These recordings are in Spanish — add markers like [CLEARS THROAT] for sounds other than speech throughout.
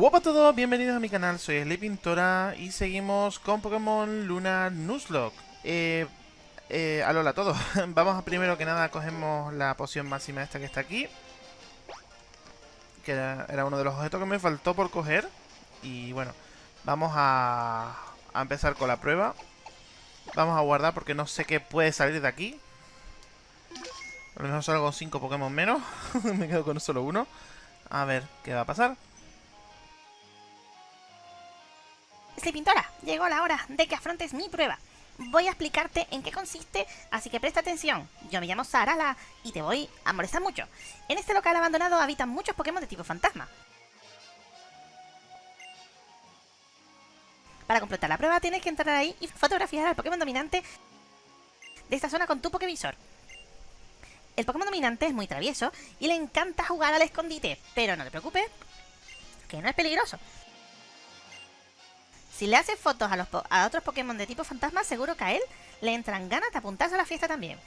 Hola a todos, bienvenidos a mi canal, soy Sleepintora y seguimos con Pokémon Luna Nuzlocke. Eh, eh, alola a todos, [LAUGHS] vamos a primero que nada cogemos la poción máxima esta que está aquí. Que era, era, uno de los objetos que me faltó por coger. Y bueno, vamos a, a empezar con la prueba. Vamos a guardar porque no sé qué puede salir de aquí. A lo mejor salgo 5 Pokémon menos. [LAUGHS] me quedo con solo uno. A ver, ¿qué va a pasar? Pintora, llegó la hora de que afrontes mi prueba. Voy a explicarte en qué consiste, así que presta atención. Yo me llamo Sarala y te voy a molestar mucho. En este local abandonado habitan muchos Pokémon de tipo fantasma. Para completar la prueba tienes que entrar ahí y fotografiar al Pokémon dominante de esta zona con tu Pokévisor. El Pokémon dominante es muy travieso y le encanta jugar al escondite, pero no te preocupes, que no es peligroso. Si le haces fotos a, los a otros Pokémon de tipo fantasma, seguro que a él le entran ganas de apuntarse a la fiesta también.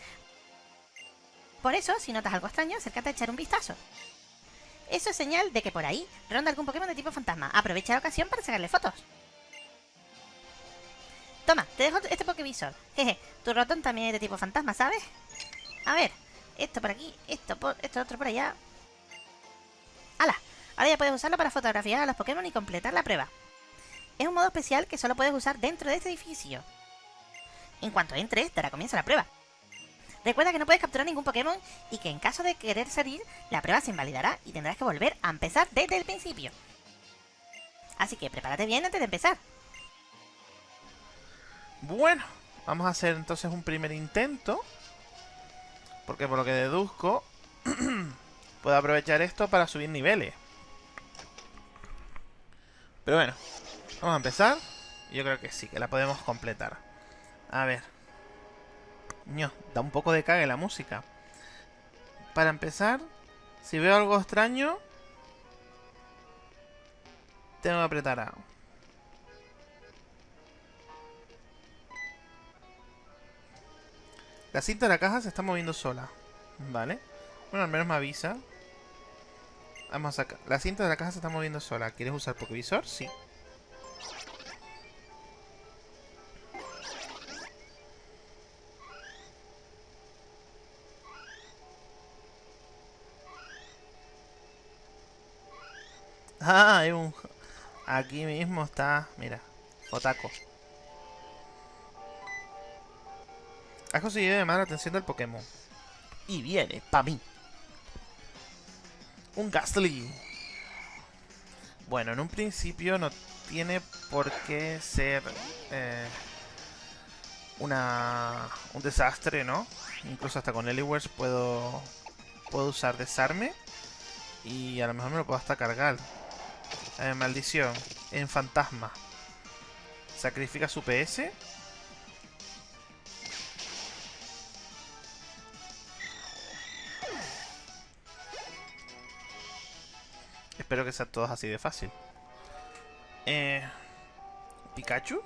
Por eso, si notas algo extraño, acércate a echar un vistazo. Eso es señal de que por ahí ronda algún Pokémon de tipo fantasma. Aprovecha la ocasión para sacarle fotos. Toma, te dejo este Pokévisor. Jeje, tu ratón también es de tipo fantasma, ¿sabes? A ver, esto por aquí, esto por, esto otro por allá. ¡Hala! Ahora ya puedes usarlo para fotografiar a los Pokémon y completar la prueba. Es un modo especial que solo puedes usar dentro de este edificio. En cuanto entres, dará comienzo la prueba. Recuerda que no puedes capturar ningún Pokémon y que en caso de querer salir, la prueba se invalidará y tendrás que volver a empezar desde el principio. Así que prepárate bien antes de empezar. Bueno, vamos a hacer entonces un primer intento. Porque por lo que deduzco, [CLEARS THROAT] puedo aprovechar esto para subir niveles. Pero bueno, Vamos a empezar. Yo creo que sí, que la podemos completar. A ver. ño, da un poco de cague la música. Para empezar, si veo algo extraño, tengo que apretar A. La cinta de la caja se está moviendo sola. Vale. Bueno, al menos me avisa. Vamos a sacar. La cinta de la caja se está moviendo sola. ¿Quieres usar Pokevisor? Sí. Ah, hay un... Aquí mismo está... Mira. Otako. Has conseguido llamar la atención del Pokémon. Y viene, pa' mí. Un Gastly. Bueno, en un principio no tiene por qué ser... Eh, una... Un desastre, ¿no? Incluso hasta con Eliwers puedo... Puedo usar desarme. Y a lo mejor me lo puedo hasta cargar. Eh, maldición. En fantasma. Sacrifica su PS. Espero que sean todos así de fácil. Eh, Pikachu.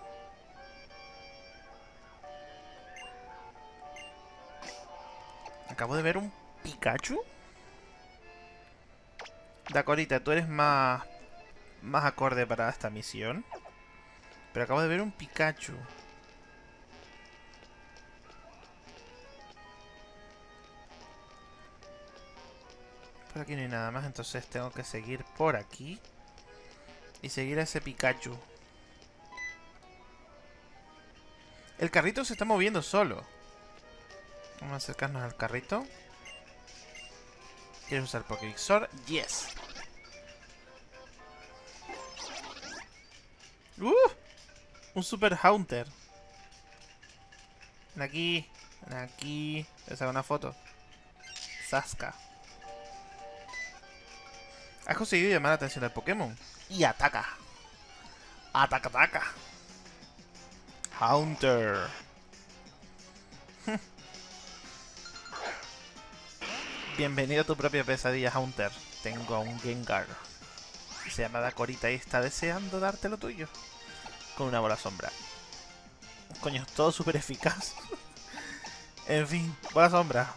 Acabo de ver un Pikachu. Dacorita, tú eres más más acorde para esta misión. Pero acabo de ver un Pikachu. Por aquí no hay nada más, entonces tengo que seguir por aquí. Y seguir a ese Pikachu. El carrito se está moviendo solo. Vamos a acercarnos al carrito. ¿Quieres usar Pokévisor? Yes. ¡Uh! Un Super Haunter. Ven aquí. Ven aquí. Hago una foto. Saska. Has conseguido llamar la atención del Pokémon. Y ataca. Ataca, ataca. Haunter. [LAUGHS] Bienvenido a tu propia pesadilla, Haunter. Tengo a un Gengar se llama Dakorita y está deseando darte lo tuyo. Con una bola sombra. Coño, todo súper eficaz. [LAUGHS] en fin, bola sombra.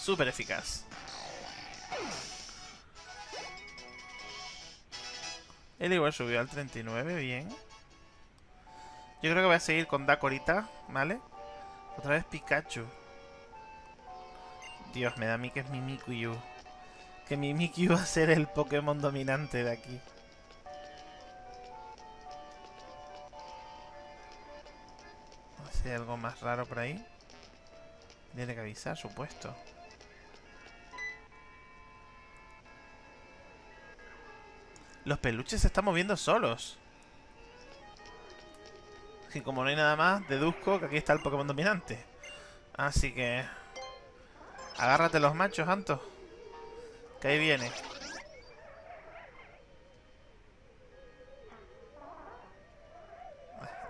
Súper eficaz. El igual subió al 39, bien. Yo creo que voy a seguir con Dakorita, ¿vale? Otra vez Pikachu. Dios, me da a mí que es Mimikyu. Que Mimikyu va a ser el Pokémon dominante de aquí. A si hay algo más raro por ahí. Tiene que avisar, supuesto. Los peluches se están moviendo solos. Y como no hay nada más, deduzco que aquí está el Pokémon dominante. Así que... Agárrate los machos, Anto. Que ahí viene.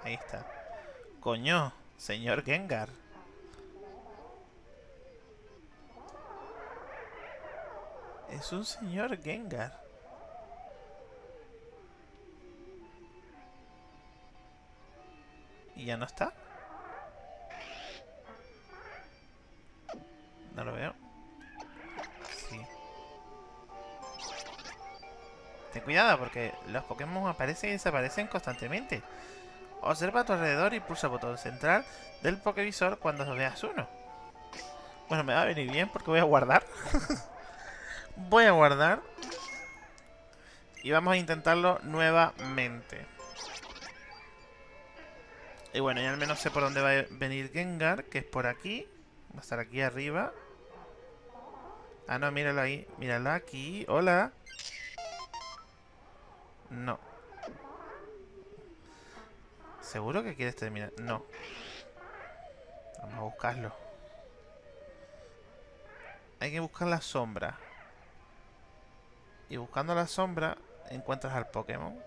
Ahí está. Coño, señor Gengar. Es un señor Gengar. ¿Y ya no está? Cuidado porque los Pokémon aparecen y desaparecen constantemente. Observa a tu alrededor y pulsa el botón central del Pokévisor cuando veas uno. Bueno, me va a venir bien porque voy a guardar. [LAUGHS] voy a guardar. Y vamos a intentarlo nuevamente. Y bueno, ya al menos sé por dónde va a venir Gengar, que es por aquí. Va a estar aquí arriba. Ah, no, míralo ahí. Míralo aquí. Hola. No. ¿Seguro que quieres terminar? No. Vamos a buscarlo. Hay que buscar la sombra. Y buscando la sombra encuentras al Pokémon.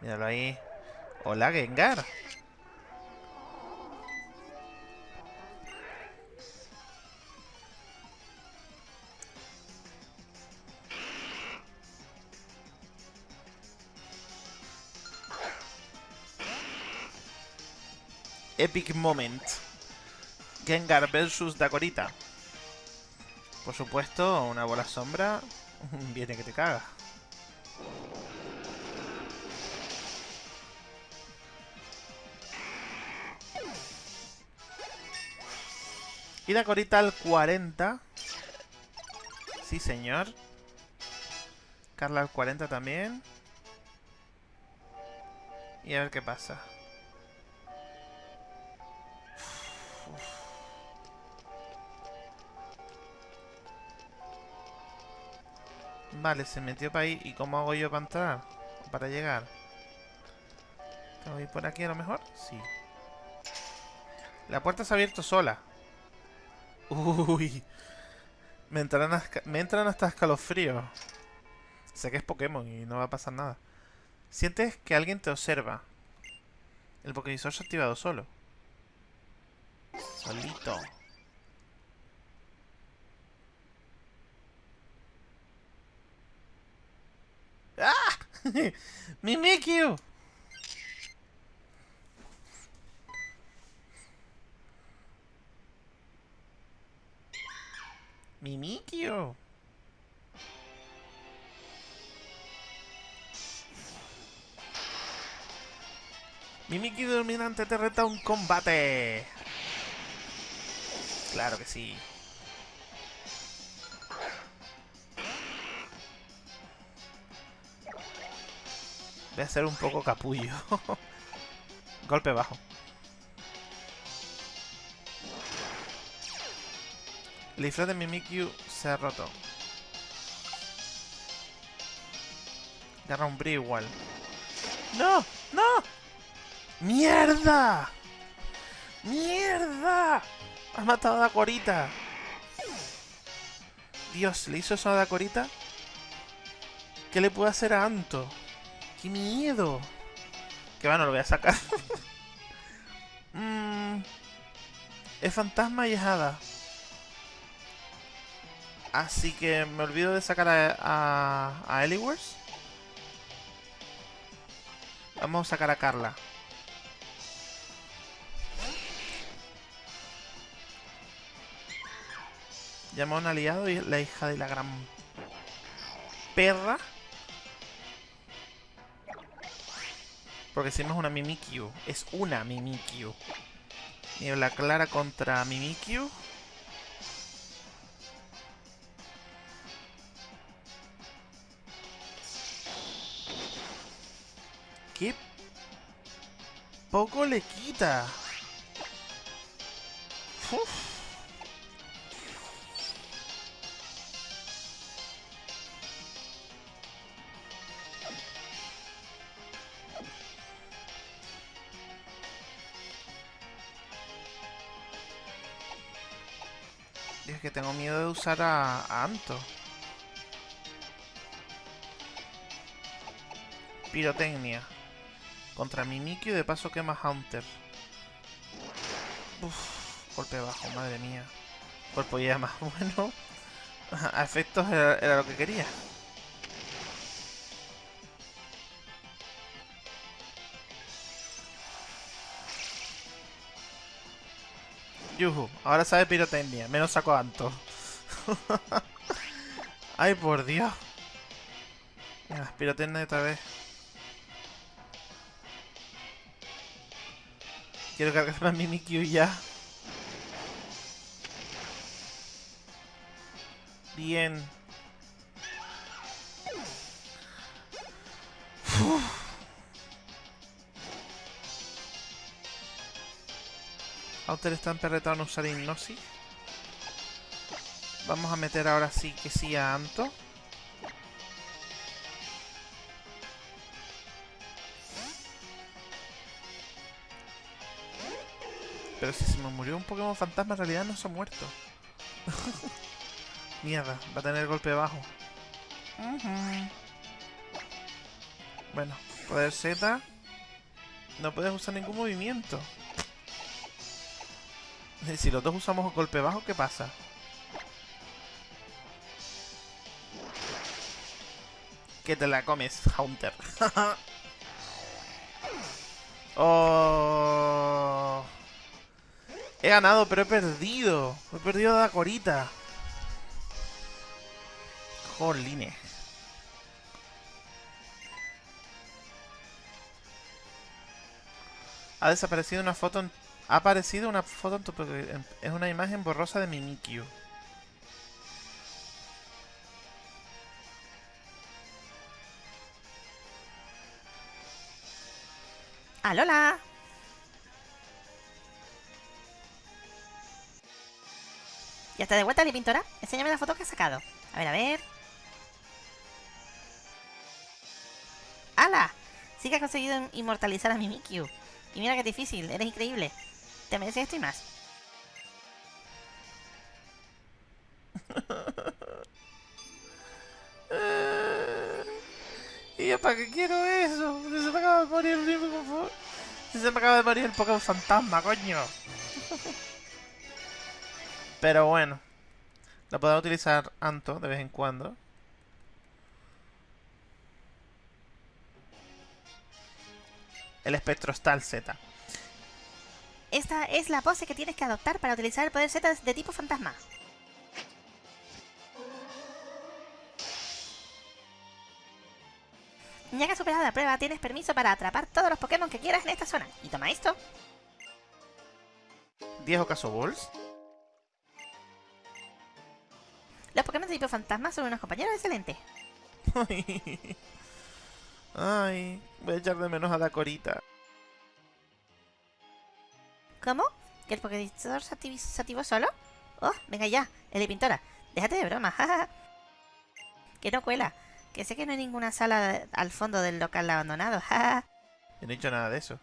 Míralo ahí. Hola, Gengar. Epic Moment. Gengar versus Dakorita. Por supuesto, una bola sombra viene que te caga. Y Dakorita al 40. Sí, señor. Carla al 40 también. Y a ver qué pasa. Vale, se metió para ahí. ¿Y cómo hago yo para entrar? Para llegar. ¿Tengo que por aquí a lo mejor? Sí. La puerta se ha abierto sola. Uy. Me entran, me entran hasta escalofríos. Sé que es Pokémon y no va a pasar nada. Sientes que alguien te observa. El Pokévisor se ha activado solo. Solito. ¡Ah! ¡Mimikyu! Mimikyu. Mimikyu dominante te reta un combate. Claro que sí. Voy a ser un poco capullo. [LAUGHS] Golpe bajo. El disfraz de Mimikyu se ha roto. Agarra un brillo igual. ¡No! ¡No! ¡Mierda! ¡Mierda! Has matado a Dakorita. Dios, ¿le hizo eso a Dakorita? ¿Qué le puede hacer a Anto? ¡Qué miedo! Que bueno, lo voy a sacar. [LAUGHS] Mm, es fantasma y es hada. Así que me olvido de sacar a, a. Vamos a sacar a Carla. Llama a un aliado y la hija de la gran perra. Porque si no es una Mimikyu. Es una Mimikyu. Niebla clara contra Mimikyu. ¿Qué poco le quita? Uf. Que tengo miedo de usar a, Anto. Pirotecnia. Contra Mimikyu de paso quema Hunter. Uf, golpe bajo, madre mía. Cuerpo [LAUGHS] más bueno. A efectos era lo que quería. Yuhu, ahora sabe pirotecnia, menos saco Anto. [LAUGHS] Ay, por Dios. Venga, pirotecnia otra vez. Quiero cargarme a Mimikyu ya. Bien. Uf. Outer está emperretado en usar hipnosis. Vamos a meter ahora sí que sí a Anto. Pero si se me murió un Pokémon fantasma, en realidad no se ha muerto. [LAUGHS] Mierda, va a tener golpe bajo. Bueno, poder Z. No puedes usar ningún movimiento. [LAUGHS] Si los dos usamos golpe bajo, ¿qué pasa? Que te la comes, Hunter. [LAUGHS] oh. He ganado, pero he perdido. He perdido a Dakorita. Jolines. Ha desaparecido una foto en... Ha aparecido una foto en tu... Es una imagen borrosa de Mimikyu. ¡Alola! ¿Ya está de vuelta mi pintora? Enséñame la foto que has sacado. A ver, a ver. ¡Hala! Sí que has conseguido inmortalizar a Mimikyu. Y mira qué difícil, eres increíble. Te mereces esto y más. [LAUGHS] ¿Y yo para qué quiero eso? Se me acaba de morir el mismo se me acaba de morir el Pokémon fantasma, coño. [LAUGHS] Pero bueno. La podemos utilizar Anto de vez en cuando. El Espectrostal Z. Esta es la pose que tienes que adoptar para utilizar el poder Z de tipo fantasma. Ya que has superado la prueba, tienes permiso para atrapar todos los Pokémon que quieras en esta zona. Y toma esto. 10 Ocaso Balls. Los Pokémon de tipo fantasma son unos compañeros excelentes. [LAUGHS] Ay, voy a echar de menos a Dakorita. ¿Cómo? ¿Que el Pokédictor se, se activó solo? Oh, venga ya, el de pintora. Déjate de broma, jaja. que no cuela. Que sé que no hay ninguna sala al fondo del local abandonado. Yo no he dicho nada de eso.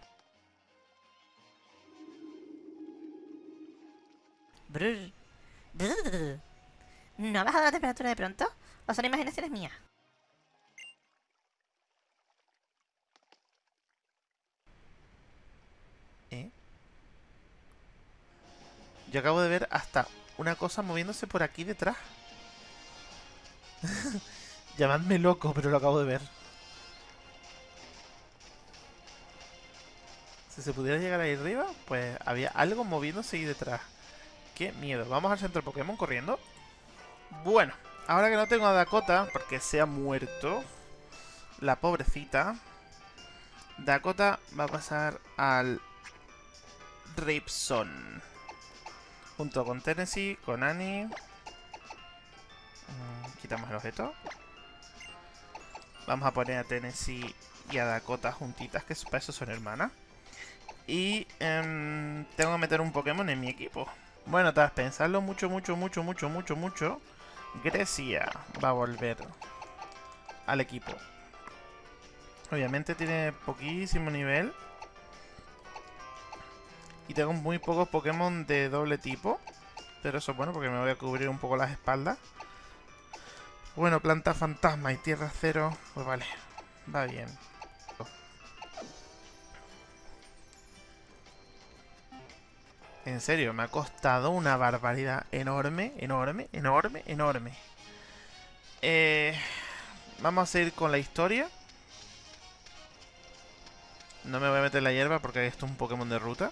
Brr. Brr. ¿No ha bajado la temperatura de pronto? ¿O son imaginaciones mías? ¿Eh? Yo acabo de ver hasta una cosa moviéndose por aquí detrás. [LAUGHS] Llamadme loco, pero lo acabo de ver. Si se pudiera llegar ahí arriba, pues había algo moviéndose ahí detrás. Qué miedo. Vamos al centro Pokémon corriendo. Bueno, ahora que no tengo a Dakota, porque se ha muerto, la pobrecita, Dakota va a pasar al Ripson. Junto con Tennessee, con Annie. Mm, quitamos el objeto. Vamos a poner a Tennessee y a Dakota juntitas, que para eso son hermanas. Y em, tengo que meter un Pokémon en mi equipo. Bueno, tras pensarlo mucho, mucho, mucho, mucho, mucho, mucho, Grecia va a volver al equipo. Obviamente tiene poquísimo nivel. Y tengo muy pocos Pokémon de doble tipo. Pero eso es bueno porque me voy a cubrir un poco las espaldas. Bueno, planta fantasma y tierra cero. Pues vale, va bien. En serio, me ha costado una barbaridad enorme, enorme, enorme, enorme. Eh, vamos a ir con la historia. No me voy a meter la hierba porque esto es un Pokémon de ruta.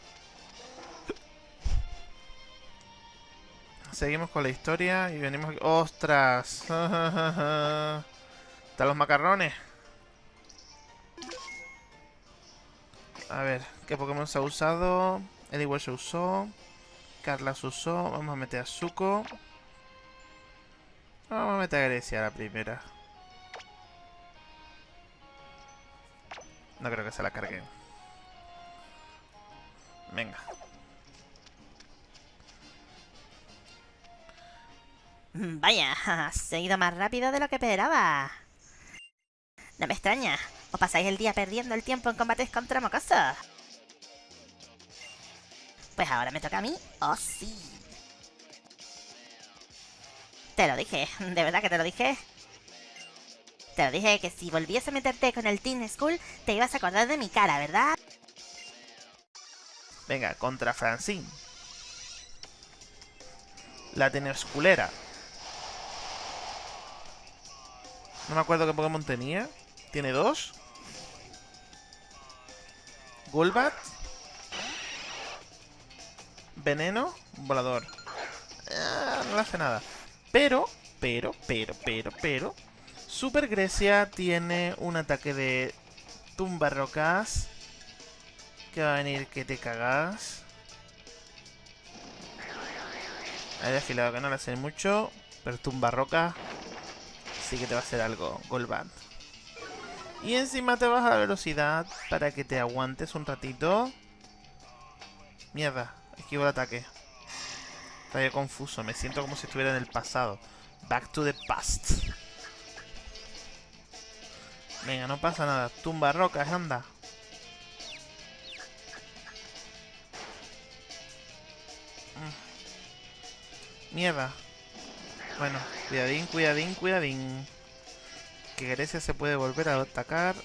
Seguimos con la historia y venimos. ¡Ostras! [LAUGHS] Están los macarrones. A ver, ¿qué Pokémon se ha usado? Eddie se usó. Carla usó. Vamos a meter a Zuko. Vamos a meter a Grecia la primera. No creo que se la carguen. Venga. Vaya, [LAUGHS] has seguido más rápido de lo que esperaba. No me extraña. Os pasáis el día perdiendo el tiempo en combates contra mocosos. Pues ahora me toca a mí. ¡Oh, sí! Te lo dije. ¿De verdad que te lo dije? Te lo dije que si volviese a meterte con el Teen School, te ibas a acordar de mi cara, ¿verdad? Venga, contra Francine. La Tenesculera. No me acuerdo qué Pokémon tenía. ¿Tiene dos? Golbat. Veneno. Volador. Ah, no le hace nada. Pero, pero, pero, pero, pero... Super Grecia tiene un ataque de tumba rocas. Que va a venir que te cagas. Hay afilado que no le hace mucho. Pero tumba roca Así que te va a hacer algo, Golbat. Y encima te baja la velocidad para que te aguantes un ratito. Mierda, esquivo el ataque. Está confuso, me siento como si estuviera en el pasado. Back to the past. Venga, no pasa nada. Tumba rocas, anda. Mm. Mierda. Bueno, cuidadín, cuidadín, cuidadín. Que Grecia se puede volver a atacar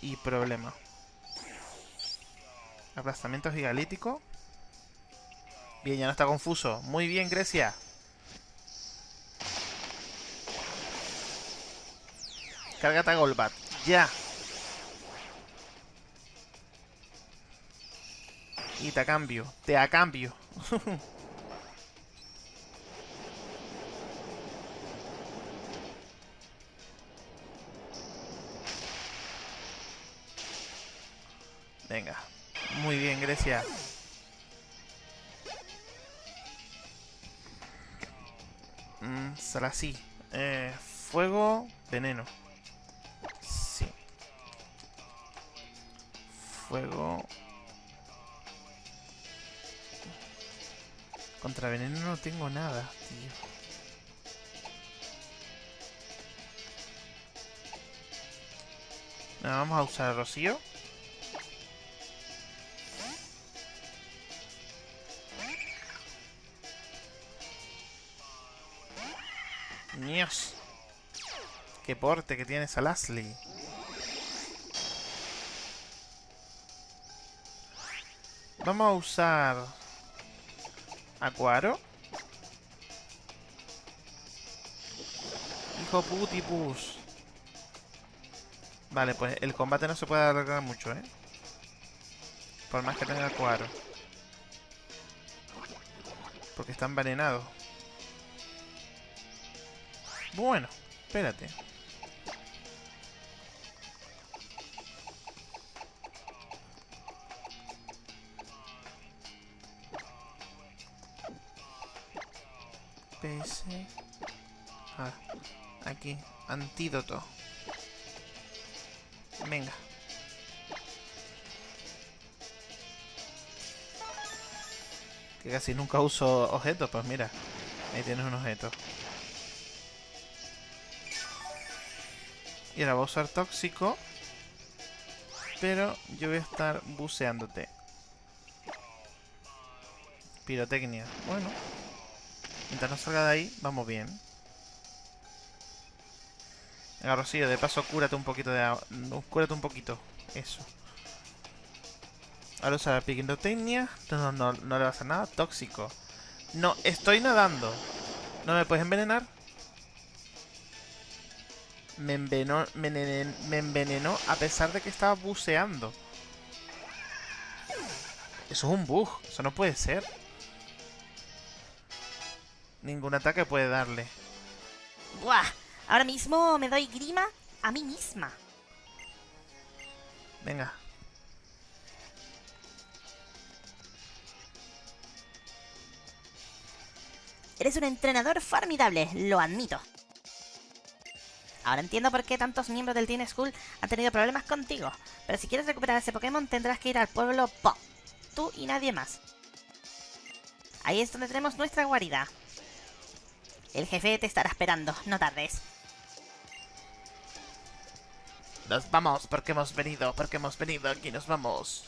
y problema. Aplastamiento gigalítico. Bien, ya no está confuso. Muy bien, Grecia. Cárgate a Golbat. Ya. Y te a cambio. Te a cambio. [LAUGHS] Mm, sí. Eh, fuego, veneno. Sí. Fuego. Contra veneno no tengo nada, tío. vamos a usar rocío. Dios. Qué porte que tiene esa Lashley. Vamos a usar... Acuaro. Hijo putipus. Vale, pues el combate no se puede alargar mucho, ¿eh? Por más que tenga Acuaro. Porque está envenenado. Bueno, espérate. PS... Ah, aquí. Antídoto. Venga. Que casi nunca uso objetos, pues mira. Ahí tienes un objeto. Y ahora voy a usar tóxico. Pero yo voy a estar buceándote. Pirotecnia. Bueno. Mientras no salga de ahí, vamos bien. Venga, Rocío, de paso cúrate un poquito de agua. No, cúrate un poquito. Eso. Ahora usa la pirotecnia. No, no, no, no le va a hacer nada. Tóxico. No, estoy nadando. ¿No me puedes envenenar? Me envenenó, me, envenen- me envenenó a pesar de que estaba buceando. Eso es un bug. Eso no puede ser. Ningún ataque puede darle. ¡Buah! Ahora mismo me doy grima a mí misma. Venga. Eres un entrenador formidable, lo admito. Ahora entiendo por qué tantos miembros del Teen School han tenido problemas contigo. Pero si quieres recuperar ese Pokémon tendrás que ir al pueblo Po. Tú y nadie más. Ahí es donde tenemos nuestra guarida. El jefe te estará esperando, no tardes. Nos vamos porque hemos venido, porque hemos venido, aquí nos vamos.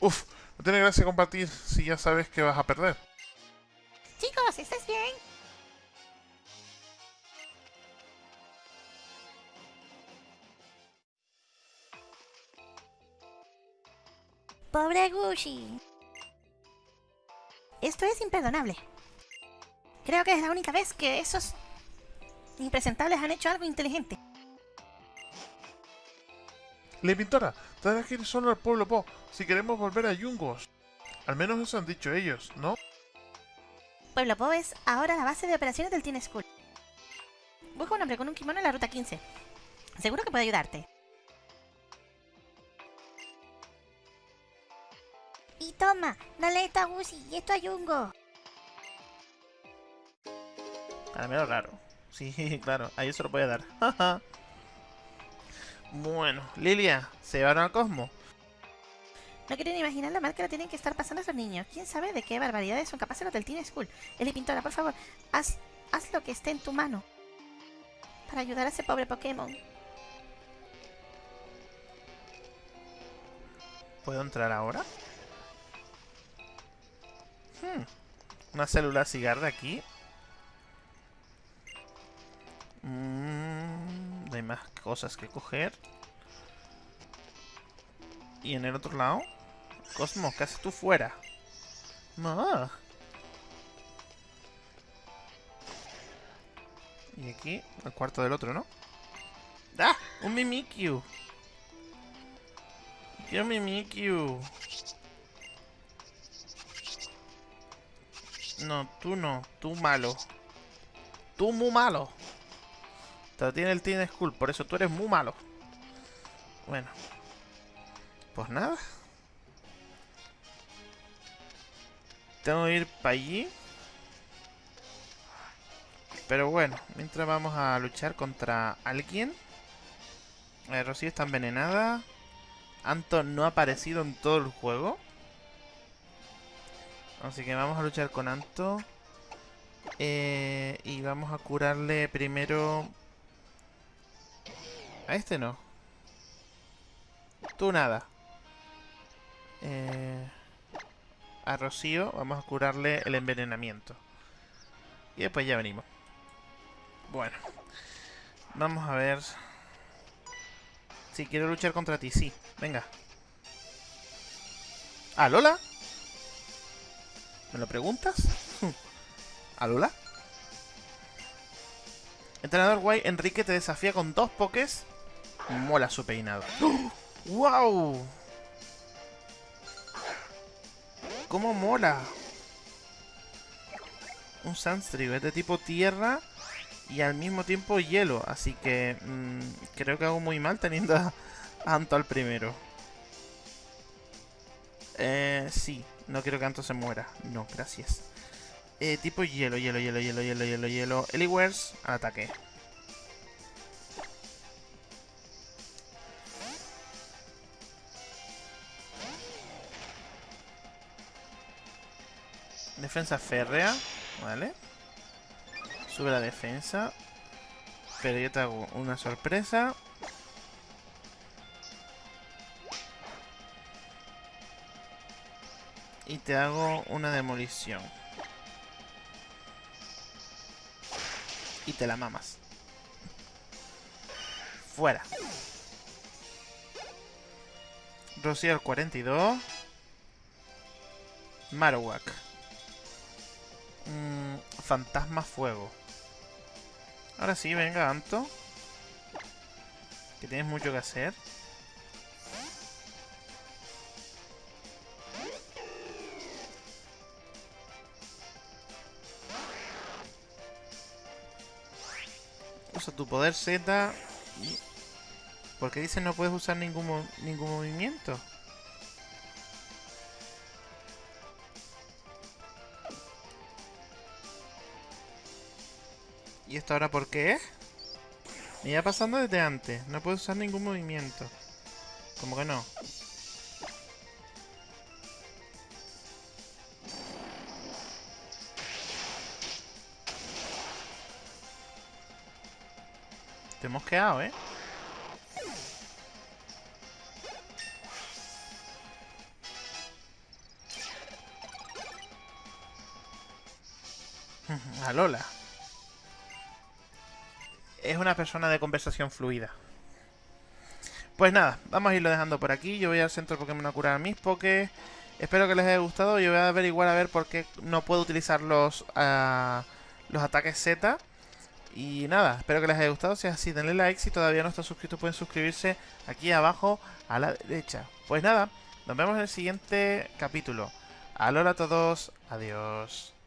Uf, no tiene gracia compartir si ya sabes que vas a perder. Chicos, ¿estás bien? Pobre Gushi. Esto es imperdonable. Creo que es la única vez que esos impresentables han hecho algo inteligente. La pintora, tendrás que ir solo al pueblo Po si queremos volver a Yungos. Al menos eso han dicho ellos, ¿no? Pueblo Po es ahora la base de operaciones del Teen School. Busca un hombre con un kimono en la ruta 15. Seguro que puede ayudarte. Toma, dale esto a Gusi y esto a Yungo. Caramelo raro. Sí, [LAUGHS] claro, ahí se lo puede dar. [LAUGHS] Jaja. bueno, Lilia, ¿se llevaron al Cosmo? No quiero ni imaginar lo mal que lo tienen que estar pasando esos niños. ¿Quién sabe de qué barbaridades son capaces los del Teen School? Eli Pintora, por favor, haz, haz lo que esté en tu mano. Para ayudar a ese pobre Pokémon. ¿Puedo entrar ahora? Una célula cigarra aquí. Mm, hay más cosas que coger. Y en el otro lado. Cosmo, ¿qué haces tú fuera? Ah. Y aquí, el cuarto del otro, ¿no? ¡Ah! ¡Un Mimikyu! Quiero Mimikyu. No, tú no. Tú malo. Tú muy malo. Te tiene el Teen School, por eso tú eres muy malo. Bueno. Pues nada. Tengo que ir para allí. Pero bueno, mientras vamos a luchar contra alguien. Eh, está envenenada. Anton no ha aparecido en todo el juego. Así que vamos a luchar con Anto. Eh, y vamos a curarle primero... A este no. Tú nada. Eh, a Rocío vamos a curarle el envenenamiento. Y después ya venimos. Bueno. Vamos a ver... Si quiero luchar contra ti, sí. Venga. ¿A Lola? ¿Me lo preguntas? [LAUGHS] ¿A Lola? Entrenador guay, Enrique te desafía con dos pokés. Mola su peinado. [GASPS] ¡Wow! ¿Cómo mola? Un Sandstream, es de tipo tierra y al mismo tiempo hielo. Así que mm, creo que hago muy mal teniendo a, Anto al primero. Eh, sí, no quiero que Anto se muera. No, gracias. Eh, tipo hielo, hielo, hielo, hielo, hielo, hielo, hielo. Eliwers ataque. Defensa férrea, ¿vale? Sube la defensa. Pero yo te hago una sorpresa. Y te hago una demolición. Y te la mamas. Fuera. Rocío al 42. Marowak. Mm, fantasma fuego. Ahora sí, venga, Anto. Que tienes mucho que hacer. Usa tu poder Z. Y... ¿Por qué dice no puedes usar ningún, ningún movimiento? ¿Y esto ahora por qué? Me iba pasando desde antes. No puedo usar ningún movimiento. Como que no. Hemos quedado, ¿eh? [LAUGHS] A Lola. Es una persona de conversación fluida. Pues nada, vamos a irlo dejando por aquí. Yo voy al centro Pokémon a curar a mis Pokés. Espero que les haya gustado. Yo voy a averiguar a ver por qué no puedo utilizar los, ah, los ataques Z. Y nada, espero que les haya gustado. Si es así, denle like. Si todavía no están suscritos, pueden suscribirse aquí abajo a la derecha. Pues nada, nos vemos en el siguiente capítulo. Alola a todos. Adiós.